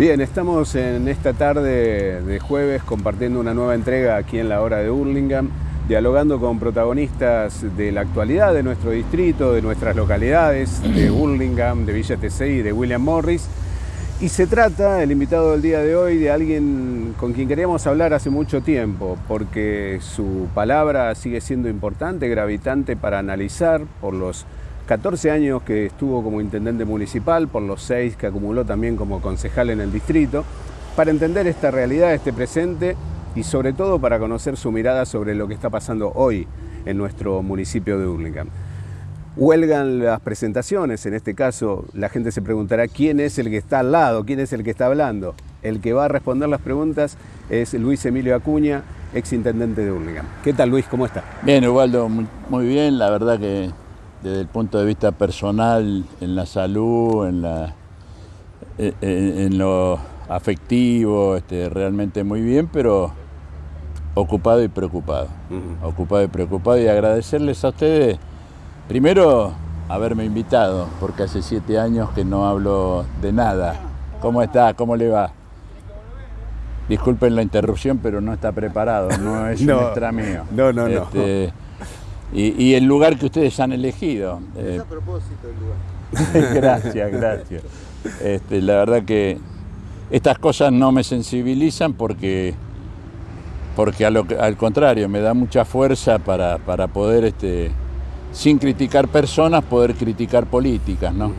Bien, estamos en esta tarde de jueves compartiendo una nueva entrega aquí en la hora de Hurlingham, dialogando con protagonistas de la actualidad de nuestro distrito, de nuestras localidades, de Hurlingham, de Villa y de William Morris. Y se trata, el invitado del día de hoy, de alguien con quien queríamos hablar hace mucho tiempo, porque su palabra sigue siendo importante, gravitante para analizar por los 14 años que estuvo como intendente municipal, por los 6 que acumuló también como concejal en el distrito, para entender esta realidad, este presente y sobre todo para conocer su mirada sobre lo que está pasando hoy en nuestro municipio de Hurlingham. Huelgan las presentaciones, en este caso la gente se preguntará quién es el que está al lado, quién es el que está hablando. El que va a responder las preguntas es Luis Emilio Acuña, ex intendente de Hurlingham. ¿Qué tal Luis? ¿Cómo está? Bien, Ubaldo, muy bien. La verdad que desde el punto de vista personal, en la salud, en, la, en, lo afectivo, este, realmente muy bien, pero ocupado y preocupado. Ocupado y preocupado y agradecerles a ustedes, primero, haberme invitado, porque hace siete años que no hablo de nada. ¿Cómo está? ¿Cómo le va? Disculpen la interrupción, pero no está preparado, no es un extra mío. No, no, no. Este, y, el lugar que ustedes han elegido. Es a propósito el lugar. gracias, gracias. Este, la verdad que estas cosas no me sensibilizan porque, porque al contrario, me da mucha fuerza para, poder, este, sin criticar personas, poder criticar políticas. ¿no?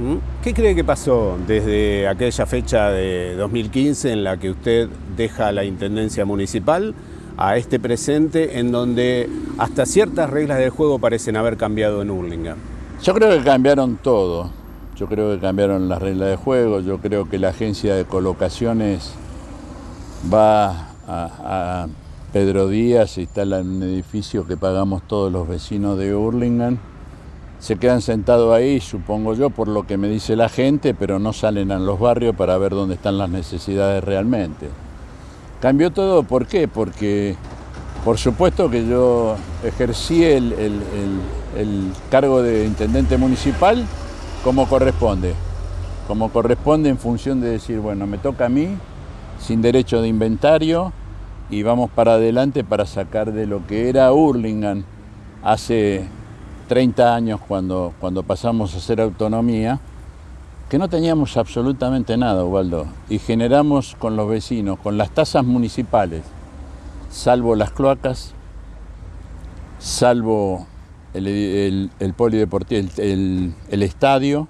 ¿Qué cree que pasó desde aquella fecha de 2015 en la que usted deja la Intendencia Municipal? A este presente en donde hasta ciertas reglas del juego parecen haber cambiado en Hurlingham? Yo creo que cambiaron todo. Yo creo que cambiaron las reglas de juego. Yo creo que la agencia de colocaciones va a, Pedro Díaz, se instala en un edificio que pagamos todos los vecinos de Hurlingham. Se quedan sentados ahí, supongo yo, por lo que me dice la gente, pero no salen a los barrios para ver dónde están las necesidades realmente. Cambió todo, ¿por qué? Porque por supuesto que yo ejercí el, cargo de intendente municipal como corresponde, como corresponde en función de decir, bueno, me toca a mí, sin derecho de inventario, y vamos para adelante para sacar de lo que era Hurlingham hace 30 años cuando, cuando pasamos a hacer autonomía, que no teníamos absolutamente nada, Ubaldo, y generamos con los vecinos, con las tasas municipales, salvo las cloacas, salvo el, polideportivo, el, estadio,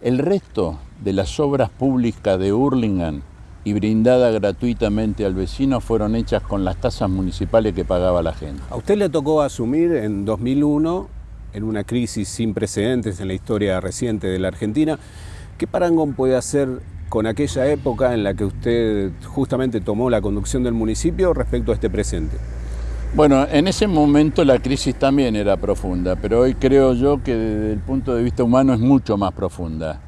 el resto de las obras públicas de Hurlingham y brindada gratuitamente al vecino fueron hechas con las tasas municipales que pagaba la gente. A usted le tocó asumir en 2001, en una crisis sin precedentes en la historia reciente de la Argentina, ¿Qué parangón puede hacer con aquella época en la que usted justamente tomó la conducción del municipio respecto a este presente? Bueno, en ese momento la crisis también era profunda, pero hoy creo yo que desde el punto de vista humano es mucho más profunda,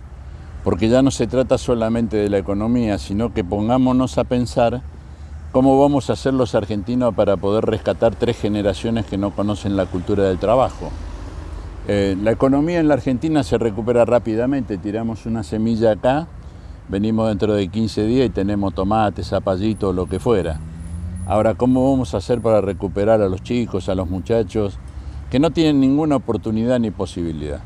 porque ya no se trata solamente de la economía, sino que pongámonos a pensar cómo vamos a hacer los argentinos para poder rescatar tres generaciones que no conocen la cultura del trabajo. Eh, la economía en la Argentina se recupera rápidamente, tiramos una semilla acá, venimos dentro de 15 días y tenemos tomates, zapallitos, lo que fuera. Ahora, ¿cómo vamos a hacer para recuperar a los chicos, a los muchachos que no tienen ninguna oportunidad ni posibilidad?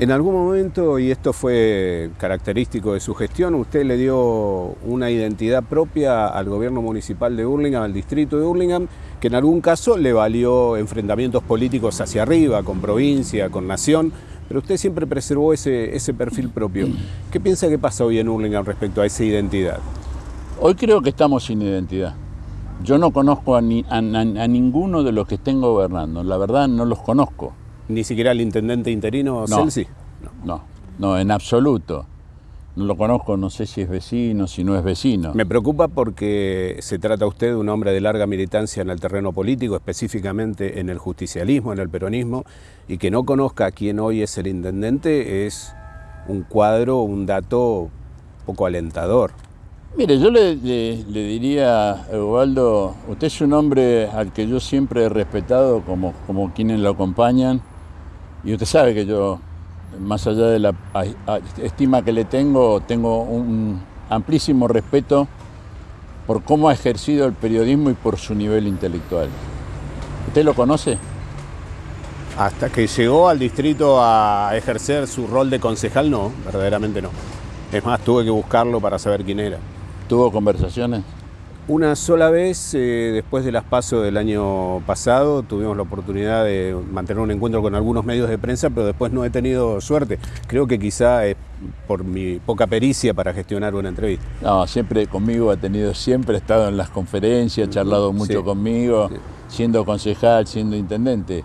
En algún momento, y esto fue característico de su gestión, usted le dio una identidad propia al gobierno municipal de Hurlingham, al distrito de Hurlingham, que en algún caso le valió enfrentamientos políticos hacia arriba, con provincia, con nación, pero usted siempre preservó ese, perfil propio. ¿Qué piensa que pasa hoy en Hurlingham respecto a esa identidad? Hoy creo que estamos sin identidad. Yo no conozco a, ninguno de los que estén gobernando, la verdad no los conozco. ¿Ni siquiera el intendente interino no, Celsi? No, no, en absoluto. No lo conozco, no sé si es vecino, si no es vecino. Me preocupa porque se trata usted de un hombre de larga militancia en el terreno político, específicamente en el justicialismo, en el peronismo, y que no conozca a quién hoy es el intendente es un cuadro, un dato poco alentador. Mire, yo le, diría a usted es un hombre al que yo siempre he respetado como, como quienes lo acompañan, y usted sabe que yo, más allá de la estima que le tengo, tengo un, amplísimo respeto por cómo ha ejercido el periodismo y por su nivel intelectual. ¿Usted lo conoce? Hasta que llegó al distrito a ejercer su rol de concejal, no, verdaderamente no. Es más, tuve que buscarlo para saber quién era. ¿Tuvo conversaciones? Una sola vez, eh, después de las pasos del año pasado, tuvimos la oportunidad de mantener un encuentro con algunos medios de prensa, pero después no he tenido suerte. Creo que quizá es por mi poca pericia para gestionar una entrevista. No, siempre conmigo ha tenido, siempre ha estado en las conferencias, charlado mucho Sí. conmigo, Sí. siendo concejal, siendo intendente.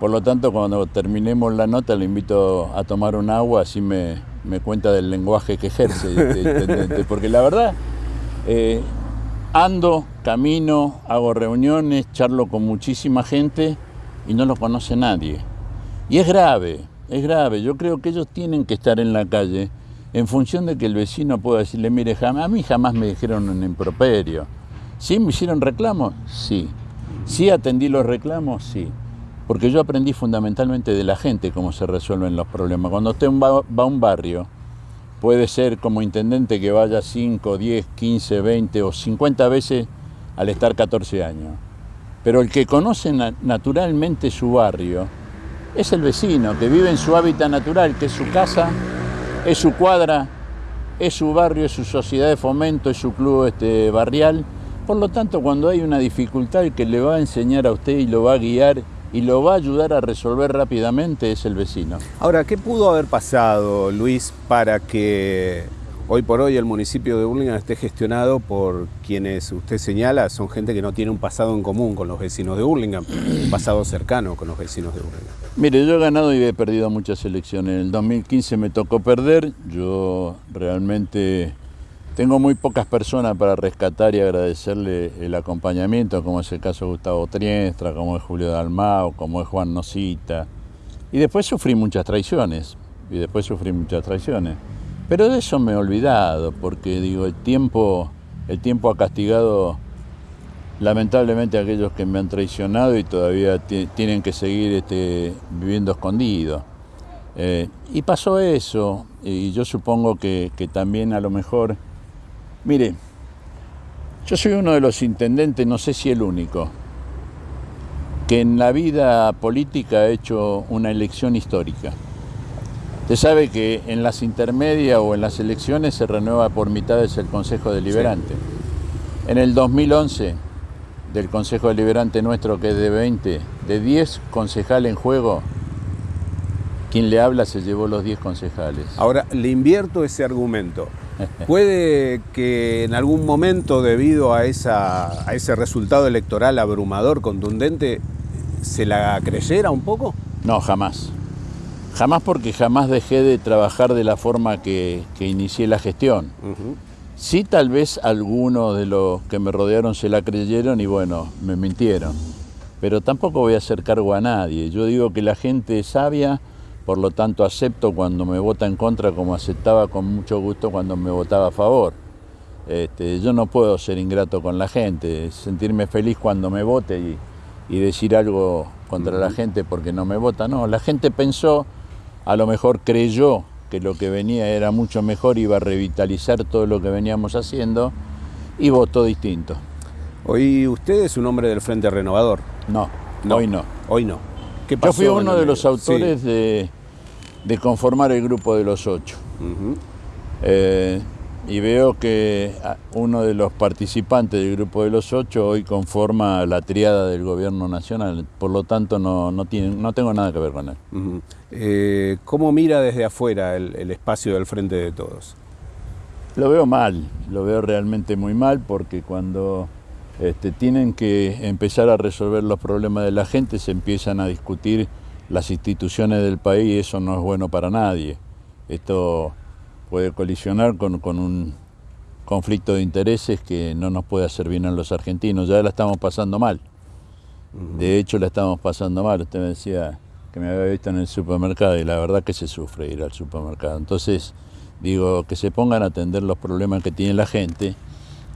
Por lo tanto, cuando terminemos la nota, le invito a tomar un agua, así me, me cuenta del lenguaje que ejerce este intendente. Porque la verdad, eh, ando, camino, hago reuniones, charlo con muchísima gente y no lo conoce nadie. Y es grave, es grave. Yo creo que ellos tienen que estar en la calle en función de que el vecino pueda decirle, mire, a mí jamás me dijeron un improperio. ¿Sí me hicieron reclamos? Sí. ¿Sí atendí los reclamos? Sí. Porque yo aprendí fundamentalmente de la gente cómo se resuelven los problemas. Cuando usted va a un barrio, puede ser como intendente que vaya 5, 10, 15, 20 o 50 veces al estar 14 años. Pero el que conoce na- naturalmente su barrio es el vecino, que vive en su hábitat natural, que es su casa, es su cuadra, es su barrio, es su sociedad de fomento, es su club este, barrial. Por lo tanto, cuando hay una dificultad, el que le va a enseñar a usted y lo va a guiar y lo va a ayudar a resolver rápidamente es el vecino. Ahora, ¿qué pudo haber pasado, Luis, para que hoy por hoy el municipio de Burlingame esté gestionado por quienes usted señala son gente que no tiene un pasado en común con los vecinos de Burlingame, un pasado cercano con los vecinos de Burlingame? Mire, yo he ganado y he perdido muchas elecciones. En el 2015 me tocó perder. Yo realmente tengo muy pocas personas para rescatar y agradecerle el acompañamiento, como es el caso de Gustavo Triestra, como es Julio Dalmao, como es Juan Nosita. Y después sufrí muchas traiciones. Y después sufrí muchas traiciones. Pero de eso me he olvidado, porque digo, el tiempo, el tiempo ha castigado lamentablemente a aquellos que me han traicionado y todavía ti- tienen que seguir este, viviendo escondidos. Eh, y pasó eso, y yo supongo que también a lo mejor, mire, yo soy uno de los intendentes, no sé si el único, que en la vida política ha hecho una elección histórica. Usted sabe que en las intermedias o en las elecciones se renueva por mitades el Consejo Deliberante. En el 2011, del Consejo Deliberante nuestro, que es de 20, de 10 concejales en juego, quien le habla se llevó los 10 concejales. Ahora, le invierto ese argumento. ¿Puede que en algún momento, debido a, esa, a ese resultado electoral abrumador, contundente, se la creyera un poco? No, jamás. Jamás porque jamás dejé de trabajar de la forma que, que inicié la gestión. Ujú. Sí, tal vez algunos de los que me rodearon se la creyeron y bueno, me mintieron. Pero tampoco voy a hacer cargo a nadie. Yo digo que la gente sabia, por lo tanto acepto cuando me vota en contra como aceptaba con mucho gusto cuando me votaba a favor. Este, yo no puedo ser ingrato con la gente, sentirme feliz cuando me vote y, y decir algo contra la gente porque no me vota. No, la gente pensó, a lo mejor creyó que lo que venía era mucho mejor, iba a revitalizar todo lo que veníamos haciendo y votó distinto. Hoy usted es un hombre del Frente Renovador. No, No, hoy no. Hoy no. ¿Qué Yo pasó fui en uno de los autores de, de conformar el grupo de los ocho. Eh, y veo que ah, uno de los participantes del grupo de los ocho hoy conforma la triada del gobierno nacional, por lo tanto no, no, tiene, no tengo nada que ver con él. Eh, ¿Cómo mira desde afuera el, el espacio del Frente de Todos? Lo veo mal, lo veo realmente muy mal porque cuando este, tienen que empezar a resolver los problemas de la gente se empiezan a discutir las instituciones del país y eso no es bueno para nadie. Esto puede colisionar con, con un conflicto de intereses que no nos puede hacer bien a los argentinos. Ya la estamos pasando mal. De hecho, la estamos pasando mal. Usted me decía que me había visto en el supermercado y la verdad que se sufre ir al supermercado. Entonces, digo, que se pongan a atender los problemas que tiene la gente,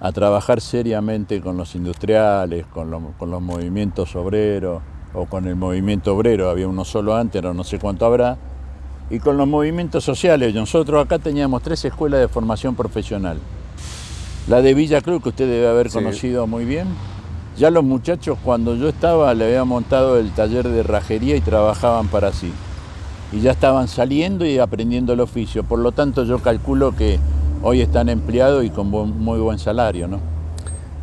a trabajar seriamente con los industriales, con, lo- con los movimientos obreros o con el movimiento obrero. Había uno solo antes, ahora no sé cuánto habrá. Y con los movimientos sociales. Nosotros acá teníamos tres escuelas de formación profesional. La de Villa Cruz, que usted debe haber Sí. conocido muy bien. Ya los muchachos, cuando yo estaba, le había montado el taller de rajería y trabajaban para sí. Y ya estaban saliendo y aprendiendo el oficio. Por lo tanto, yo calculo que hoy están empleados y con muy buen salario, ¿no?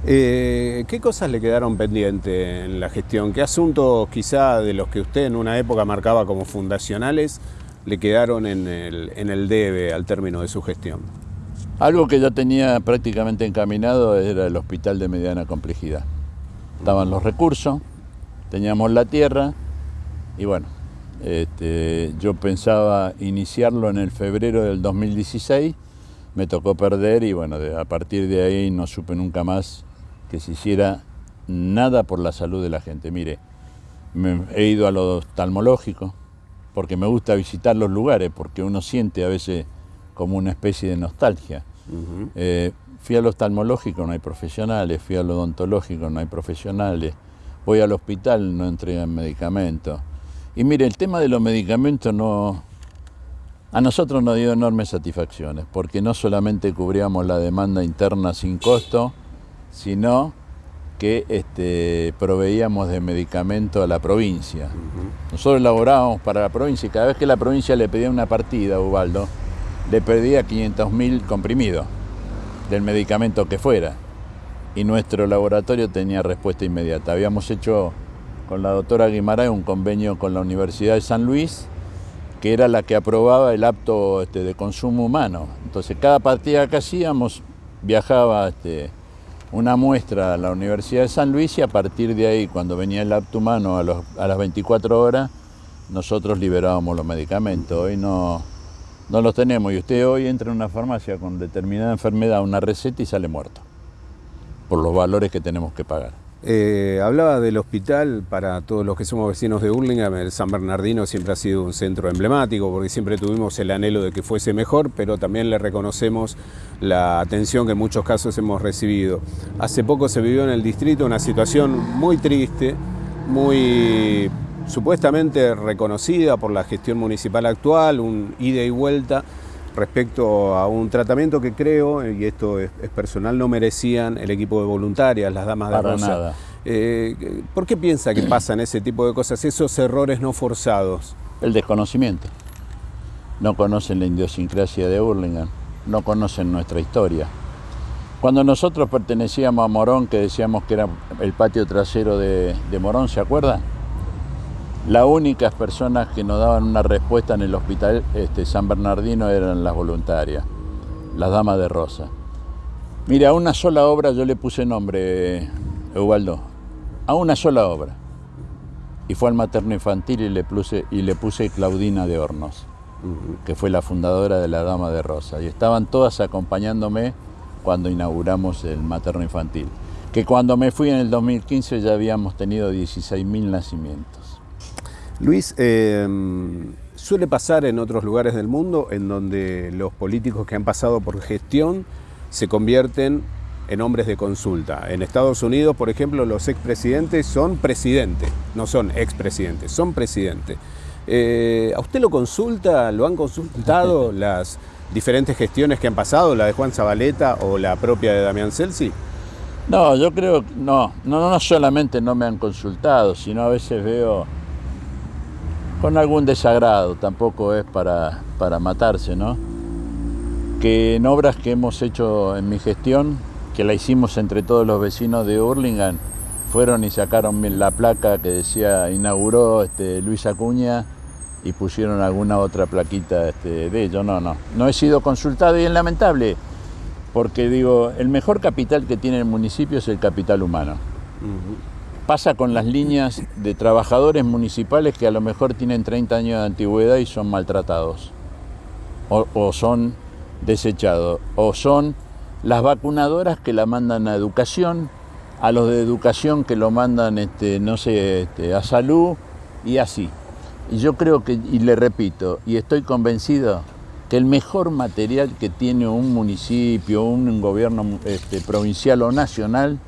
Eh, ¿Qué cosas le quedaron pendientes en la gestión? ¿Qué asuntos quizá de los que usted en una época marcaba como fundacionales le quedaron en el, debe al término de su gestión? Algo que ya tenía prácticamente encaminado era el hospital de mediana complejidad. Estaban los recursos, teníamos la tierra y bueno, este, yo pensaba iniciarlo en el febrero del 2016, me tocó perder y bueno, a partir de ahí no supe nunca más que se hiciera nada por la salud de la gente. Mire, me he ido a lo oftalmológico porque me gusta visitar los lugares, porque uno siente a veces como una especie de nostalgia. Eh, fui al oftalmológico, no hay profesionales, fui al odontológico, no hay profesionales, voy al hospital, no entregan medicamentos. Y mire, el tema de los medicamentos no, a nosotros nos dio enormes satisfacciones, porque no solamente cubríamos la demanda interna sin costo, sino que este, proveíamos de medicamento a la provincia. Nosotros elaborábamos para la provincia y cada vez que la provincia le pedía una partida, Ubaldo, le pedía 500.000 comprimidos del medicamento que fuera. Y nuestro laboratorio tenía respuesta inmediata. Habíamos hecho con la doctora Guimarães un convenio con la Universidad de San Luis, que era la que aprobaba el apto este, de consumo humano. Entonces, cada partida que hacíamos viajaba este, una muestra a la Universidad de San Luis y a partir de ahí, cuando venía el apto humano a, a las 24 horas, nosotros liberábamos los medicamentos. Hoy no, no los tenemos y usted hoy entra en una farmacia con determinada enfermedad, una receta y sale muerto, por los valores que tenemos que pagar. Eh, hablaba del hospital para todos los que somos vecinos de Hurlingham. El San Bernardino siempre ha sido un centro emblemático porque siempre tuvimos el anhelo de que fuese mejor, pero también le reconocemos la atención que en muchos casos hemos recibido. Hace poco se vivió en el distrito una situación muy triste, muy supuestamente reconocida por la gestión municipal actual, un ida y vuelta respecto a un tratamiento que creo, y esto es, es personal, no merecían el equipo de voluntarias, las damas de Para Rosa. nada. Eh, ¿Por qué piensa que pasan ese tipo de cosas, esos errores no forzados? El desconocimiento. No conocen la idiosincrasia de Hurlingham, no conocen nuestra historia. Cuando nosotros pertenecíamos a Morón, que decíamos que era el patio trasero de, de Morón, ¿se acuerda? Las únicas personas que nos daban una respuesta en el hospital este, San Bernardino eran las voluntarias, las damas de Rosa. Mira, a una sola obra yo le puse nombre, Eubaldo, a una sola obra. Y fue al materno infantil y le puse, y le puse Claudina de Hornos, que fue la fundadora de la Dama de Rosa. Y estaban todas acompañándome cuando inauguramos el materno infantil. Que cuando me fui en el 2015 ya habíamos tenido 16.000 nacimientos. Luis, eh, suele pasar en otros lugares del mundo en donde los políticos que han pasado por gestión se convierten en hombres de consulta. En Estados Unidos, por ejemplo, los expresidentes son presidentes, no son expresidentes, son presidentes. Eh, ¿A usted lo consulta, lo han consultado las diferentes gestiones que han pasado, la de Juan Zabaleta o la propia de Damián Celsi? No, yo creo que no, no, no solamente no me han consultado, sino a veces veo con algún desagrado, tampoco es para, para matarse, ¿no? Que en obras que hemos hecho en mi gestión, que la hicimos entre todos los vecinos de Hurlingham, fueron y sacaron la placa que decía inauguró este, Luis Acuña y pusieron alguna otra plaquita este, de ello. No, no, no he sido consultado y es lamentable, porque digo, el mejor capital que tiene el municipio es el capital humano. Pasa con las líneas de trabajadores municipales que a lo mejor tienen 30 años de antigüedad y son maltratados, o, son desechados, o son las vacunadoras que la mandan a educación, a los de educación que lo mandan, este, no sé, este, a salud y así. Y yo creo que, y le repito, y estoy convencido que el mejor material que tiene un municipio, un gobierno este, provincial o nacional,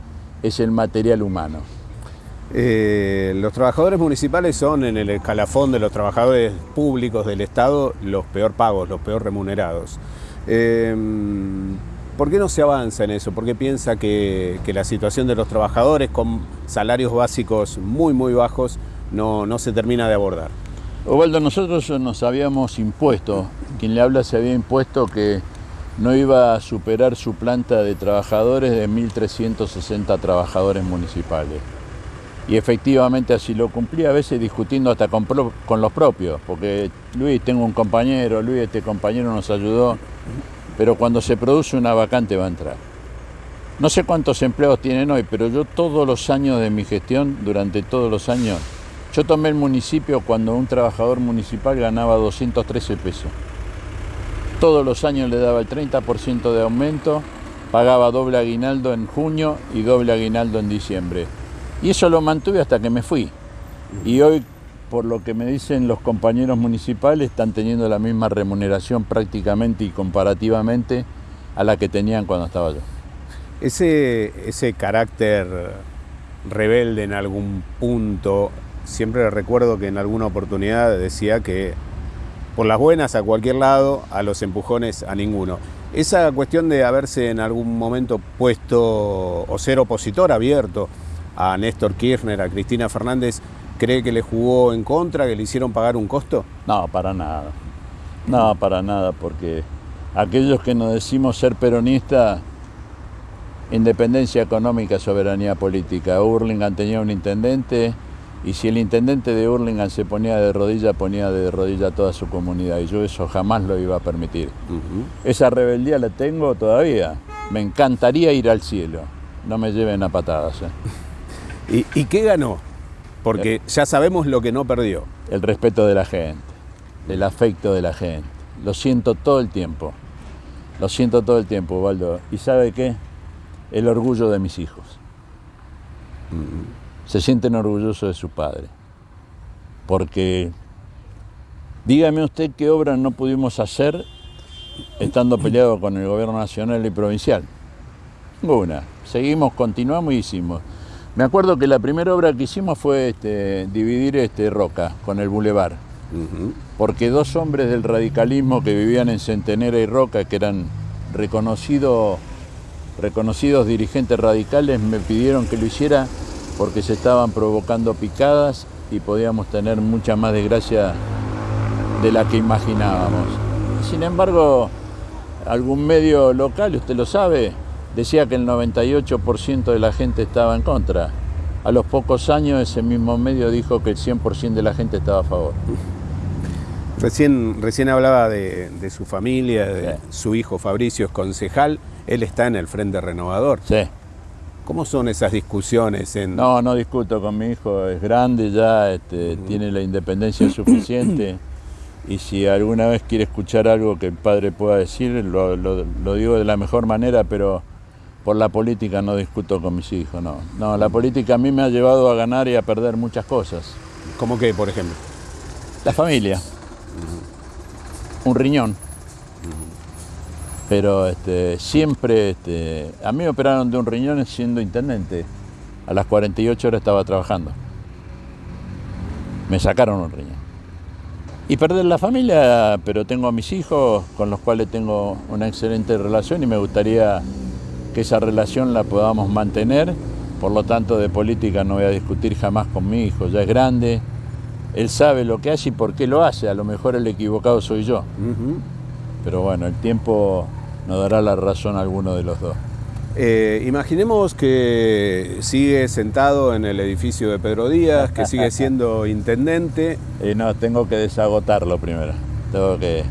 es el material humano. Eh, los trabajadores municipales son en el escalafón de los trabajadores públicos del Estado los peor pagos, los peor remunerados. Eh, ¿Por qué no se avanza en eso? ¿Por qué piensa que, la situación de los trabajadores con salarios básicos muy, muy bajos no, no se termina de abordar? Ovaldo, nosotros nos habíamos impuesto, quien le habla se había impuesto que no iba a superar su planta de trabajadores de 1.360 trabajadores municipales. Y efectivamente así lo cumplí, a veces discutiendo hasta con, los propios, porque Luis, tengo un compañero, Luis, este compañero nos ayudó, pero cuando se produce una vacante va a entrar. No sé cuántos empleados tienen hoy, pero yo todos los años de mi gestión, durante todos los años, yo tomé el municipio cuando un trabajador municipal ganaba 213 pesos. Todos los años le daba el 30% de aumento, pagaba doble aguinaldo en junio y doble aguinaldo en diciembre. Y eso lo mantuve hasta que me fui. Y hoy, por lo que me dicen los compañeros municipales, están teniendo la misma remuneración prácticamente y comparativamente a la que tenían cuando estaba yo. Ese, ese carácter rebelde en algún punto, siempre recuerdo que en alguna oportunidad decía que por las buenas a cualquier lado, a los empujones a ninguno. Esa cuestión de haberse en algún momento puesto o ser opositor abierto a Néstor Kirchner, a Cristina Fernández, ¿cree que le jugó en contra, que le hicieron pagar un costo? No, para nada. No, para nada, porque aquellos que nos decimos ser peronistas, independencia económica, soberanía política. Hurlingham tenía un intendente y si el intendente de Hurlingham se ponía de rodilla, ponía de rodilla a toda su comunidad y yo eso jamás lo iba a permitir. Esa rebeldía la tengo todavía. Me encantaría ir al cielo. No me lleven a patadas. ¿eh? ¿Y, qué ganó? Porque ya sabemos lo que no perdió. El respeto de la gente, el afecto de la gente. Lo siento todo el tiempo. Lo siento todo el tiempo, Waldo. ¿Y sabe qué? El orgullo de mis hijos. Se sienten orgullosos de su padre. Porque dígame usted qué obras no pudimos hacer estando peleados con el gobierno nacional y provincial. Ninguna. Seguimos, continuamos y hicimos. Me acuerdo que la primera obra que hicimos fue este, dividir este, Roca con el bulevar. Porque dos hombres del radicalismo que vivían en Centenera y Roca, que eran reconocidos dirigentes radicales, me pidieron que lo hiciera porque se estaban provocando picadas y podíamos tener mucha más desgracia de la que imaginábamos. Sin embargo, algún medio local, usted lo sabe, decía que el 98% de la gente estaba en contra. A los pocos años ese mismo medio dijo que el 100% de la gente estaba a favor. Recién, recién hablaba de, su familia, de su hijo Fabricio es concejal, él está en el Frente Renovador. Sí. ¿Cómo son esas discusiones? En... No, no discuto con mi hijo, es grande ya, este, tiene la independencia suficiente y si alguna vez quiere escuchar algo que el padre pueda decir, lo digo de la mejor manera, pero por la política no discuto con mis hijos, no. No, la política a mí me ha llevado a ganar y a perder muchas cosas. ¿Cómo qué, por ejemplo? La familia. Un riñón. Pero este, siempre, este, a mí me operaron de un riñón siendo intendente. A las 48 horas estaba trabajando. Me sacaron un riñón. Y perder la familia, pero tengo a mis hijos con los cuales tengo una excelente relación y me gustaría que esa relación la podamos mantener. Por lo tanto, de política no voy a discutir jamás con mi hijo, ya es grande, él sabe lo que hace y por qué lo hace, a lo mejor el equivocado soy yo. Pero bueno, el tiempo nos dará la razón a alguno de los dos. Eh, imaginemos que sigue sentado en el edificio de Pedro Díaz, que sigue siendo intendente. Y no, tengo que desagotarlo primero. Tengo que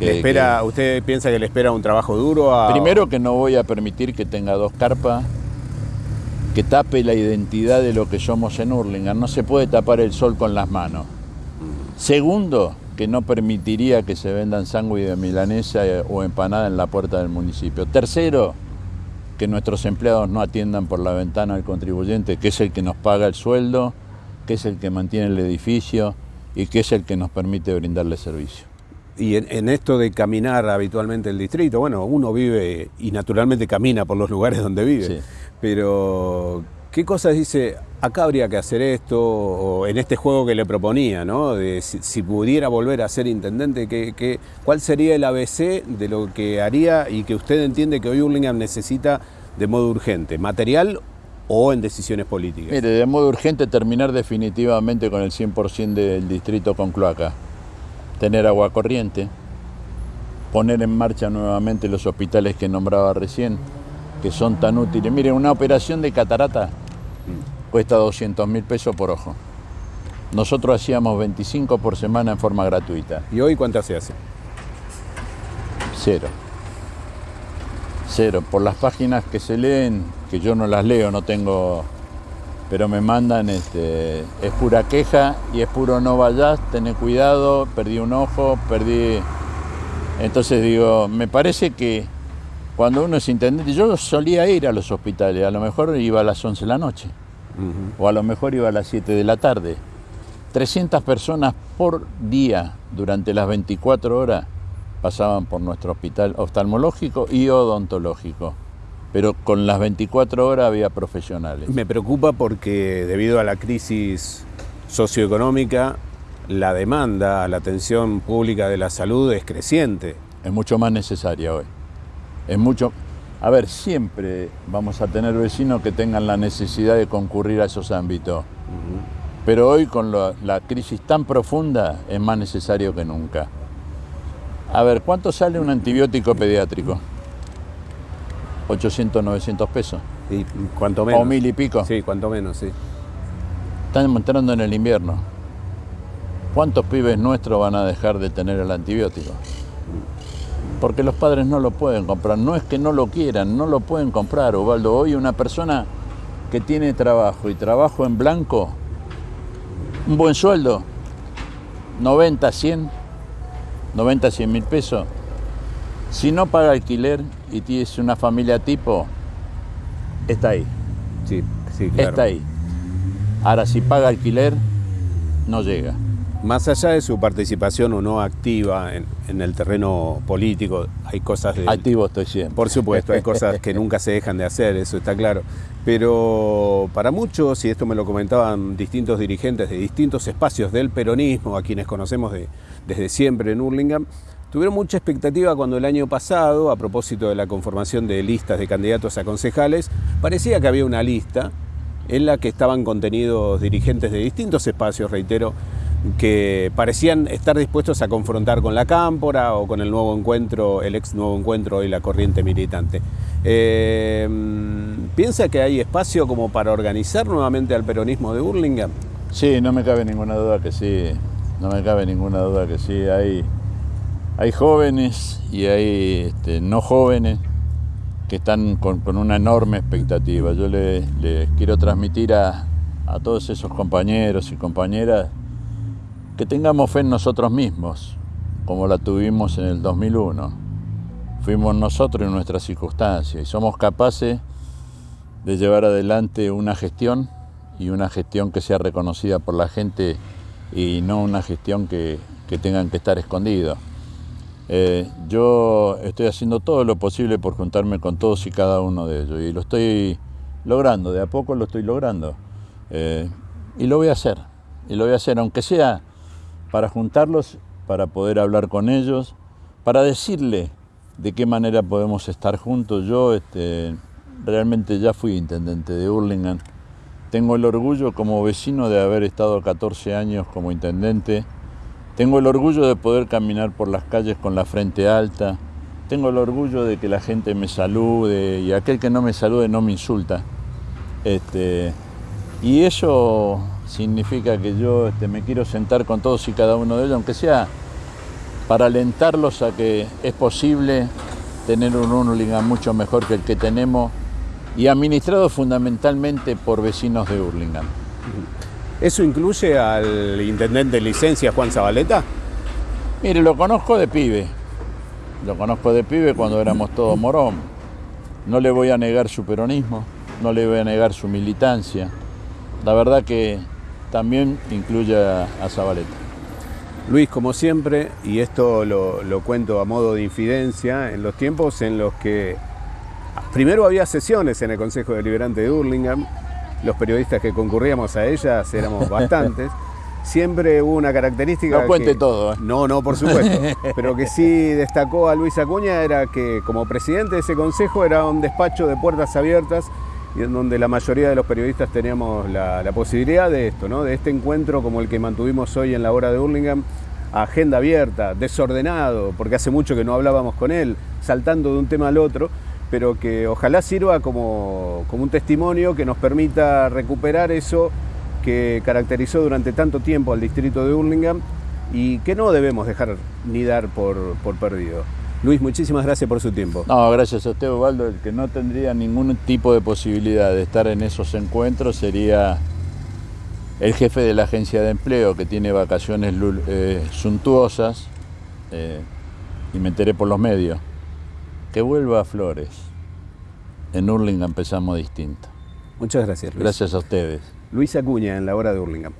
espera, ¿Usted piensa que le espera un trabajo duro? A... Primero que no voy a permitir que tenga dos carpas, que tape la identidad de lo que somos en Hurlingham. No se puede tapar el sol con las manos. Segundo, que no permitiría que se vendan sándwich de milanesa eh, o empanada en la puerta del municipio. Tercero, que nuestros empleados no atiendan por la ventana al contribuyente, que es el que nos paga el sueldo, que es el que mantiene el edificio y que es el que nos permite brindarle servicio y en, esto de caminar habitualmente el distrito, bueno, uno vive y naturalmente camina por los lugares donde vive, pero ¿qué cosas dice? acá habría que hacer esto, o en este juego que le proponía, ¿no? De si, si pudiera volver a ser intendente, ¿qué, qué, cuál sería el ABC de lo que haría y que usted entiende que hoy Hurlingham necesita de modo urgente, material o en decisiones políticas? Mire, de modo urgente terminar definitivamente con el 100% del distrito con cloaca, tener agua corriente, poner en marcha nuevamente los hospitales que nombraba recién, que son tan útiles. Mire, una operación de catarata cuesta 200 mil pesos por ojo. Nosotros hacíamos 25 por semana en forma gratuita. ¿Y hoy cuántas se hace? Cero. Cero. Por las páginas que se leen, que yo no las leo, no tengo, pero me mandan, este, es pura queja y es puro no vayas, tené cuidado, perdí un ojo, perdí... Entonces digo, me parece que cuando uno es intendente, yo solía ir a los hospitales, a lo mejor iba a las 11 de la noche, o a lo mejor iba a las 7 de la tarde. 300 personas por día durante las 24 horas pasaban por nuestro hospital oftalmológico y odontológico. Pero con las 24 horas había profesionales. Me preocupa porque debido a la crisis socioeconómica, la demanda a la atención pública de la salud es creciente. Es mucho más necesaria hoy. Es mucho. A ver, siempre vamos a tener vecinos que tengan la necesidad de concurrir a esos ámbitos. Pero hoy con la, la crisis tan profunda es más necesario que nunca. A ver, ¿cuánto sale un antibiótico pediátrico? 800, 900 pesos. Y cuanto menos. O mil y pico. Sí, cuanto menos, sí. Están entrando en el invierno. ¿Cuántos pibes nuestros van a dejar de tener el antibiótico? Porque los padres no lo pueden comprar. No es que no lo quieran, no lo pueden comprar, Ubaldo. Hoy una persona que tiene trabajo y trabajo en blanco, un buen sueldo, 90, 100, 90, 100 mil pesos. Si no paga alquiler y tienes una familia tipo, está ahí. Sí, sí, claro. Está ahí. Ahora, si paga alquiler, no llega. Más allá de su participación o no activa en, en el terreno político, hay cosas de... Activo estoy siempre. Por supuesto, hay cosas que nunca se dejan de hacer, eso está claro. Pero para muchos, y esto me lo comentaban distintos dirigentes de distintos espacios del peronismo, a quienes conocemos de, desde siempre en Hurlingham, tuvieron mucha expectativa cuando el año pasado, a propósito de la conformación de listas de candidatos a concejales, parecía que había una lista en la que estaban contenidos dirigentes de distintos espacios, reitero, que parecían estar dispuestos a confrontar con la Cámpora o con el nuevo encuentro, el ex nuevo encuentro y la corriente militante. Eh, ¿Piensa que hay espacio como para organizar nuevamente al peronismo de Burlingame? Sí, no me cabe ninguna duda que sí, no me cabe ninguna duda que sí. Hay, hay jóvenes y hay este, no jóvenes que están con, una enorme expectativa. Yo les le quiero transmitir a, a todos esos compañeros y compañeras que tengamos fe en nosotros mismos, como la tuvimos en el 2001. Fuimos nosotros en nuestras circunstancias y somos capaces de llevar adelante una gestión y una gestión que sea reconocida por la gente y no una gestión que, que tengan que estar escondidos. Eh, yo estoy haciendo todo lo posible por juntarme con todos y cada uno de ellos y lo estoy logrando, de a poco lo estoy logrando. Eh, y lo voy a hacer, y lo voy a hacer, aunque sea para juntarlos, para poder hablar con ellos, para decirle de qué manera podemos estar juntos. Yo este, realmente ya fui intendente de Hurlingham. Tengo el orgullo como vecino de haber estado 14 años como intendente. Tengo el orgullo de poder caminar por las calles con la frente alta. Tengo el orgullo de que la gente me salude y aquel que no me salude no me insulta. Este, y eso significa que yo este, me quiero sentar con todos y cada uno de ellos, aunque sea para alentarlos a que es posible tener un Hurlingham mucho mejor que el que tenemos y administrado fundamentalmente por vecinos de Hurlingham. ¿Eso incluye al intendente de licencia Juan Zabaleta? Mire, lo conozco de pibe, lo conozco de pibe cuando éramos todos morón. No le voy a negar su peronismo, no le voy a negar su militancia. La verdad que también incluye a, Zabaleta. Luis, como siempre, y esto lo, lo, cuento a modo de infidencia, en los tiempos en los que primero había sesiones en el Consejo Deliberante de Hurlingham, los periodistas que concurríamos a ellas éramos bastantes. Siempre hubo una característica. No cuente que- todo, ¿eh? No, no, por supuesto. pero que sí destacó a Luis Acuña era que como presidente de ese consejo era un despacho de puertas abiertas y en donde la mayoría de los periodistas teníamos la, la posibilidad de esto, ¿no? de este encuentro como el que mantuvimos hoy en la hora de Hurlingham, agenda abierta, desordenado, porque hace mucho que no hablábamos con él, saltando de un tema al otro, pero que ojalá sirva como, como un testimonio que nos permita recuperar eso que caracterizó durante tanto tiempo al distrito de Hurlingham y que no debemos dejar ni dar por, por perdido. Luis, muchísimas gracias por su tiempo. No, gracias a usted, Osvaldo. El que no tendría ningún tipo de posibilidad de estar en esos encuentros sería el jefe de la agencia de empleo, que tiene vacaciones eh, suntuosas, eh, y me enteré por los medios. Que vuelva a Flores. En Hurlingham empezamos distinto. Muchas gracias, Luis. Gracias a ustedes. Luis Acuña en la hora de Hurlingham.